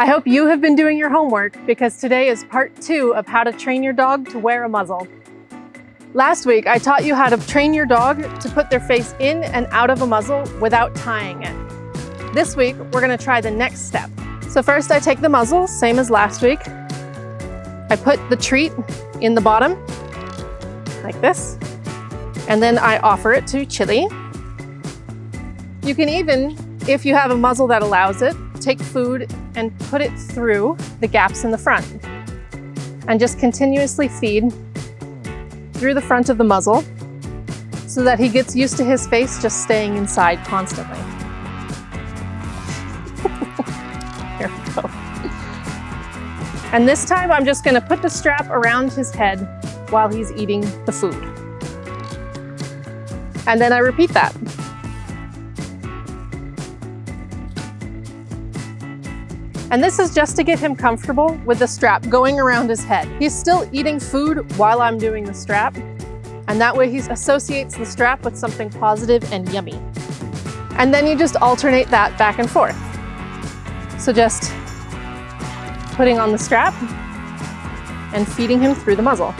I hope you have been doing your homework because today is part two of how to train your dog to wear a muzzle. Last week, I taught you how to train your dog to put their face in and out of a muzzle without tying it. This week, we're gonna try the next step. So first I take the muzzle, same as last week. I put the treat in the bottom, like this. And then I offer it to Chili. You can even, if you have a muzzle that allows it, take food and put it through the gaps in the front. And just continuously feed through the front of the muzzle so that he gets used to his face just staying inside constantly. Here we go. And this time I'm just gonna put the strap around his head while he's eating the food. And then I repeat that. And this is just to get him comfortable with the strap going around his head. He's still eating food while I'm doing the strap. And that way he associates the strap with something positive and yummy. And then you just alternate that back and forth. So just putting on the strap and feeding him through the muzzle.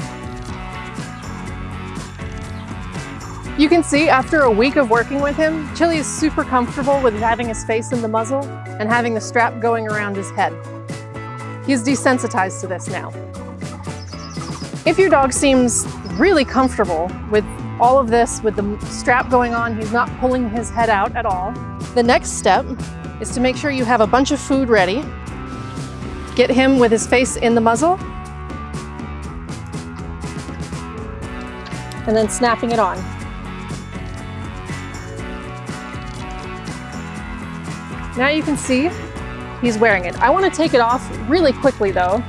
You can see after a week of working with him, Chili is super comfortable with having his face in the muzzle and having the strap going around his head. He's desensitized to this now. If your dog seems really comfortable with all of this, with the strap going on, he's not pulling his head out at all, the next step is to make sure you have a bunch of food ready. Get him with his face in the muzzle, and then snapping it on. Now you can see he's wearing it. I want to take it off really quickly though,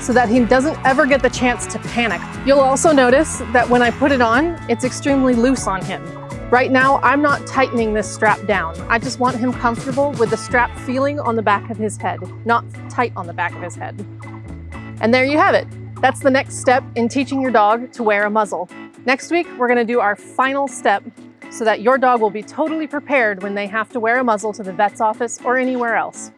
so that he doesn't ever get the chance to panic. You'll also notice that when I put it on, it's extremely loose on him. Right now, I'm not tightening this strap down. I just want him comfortable with the strap feeling on the back of his head, not tight on the back of his head. And there you have it. That's the next step in teaching your dog to wear a muzzle. Next week, we're gonna do our final step so that your dog will be totally prepared when they have to wear a muzzle to the vet's office or anywhere else.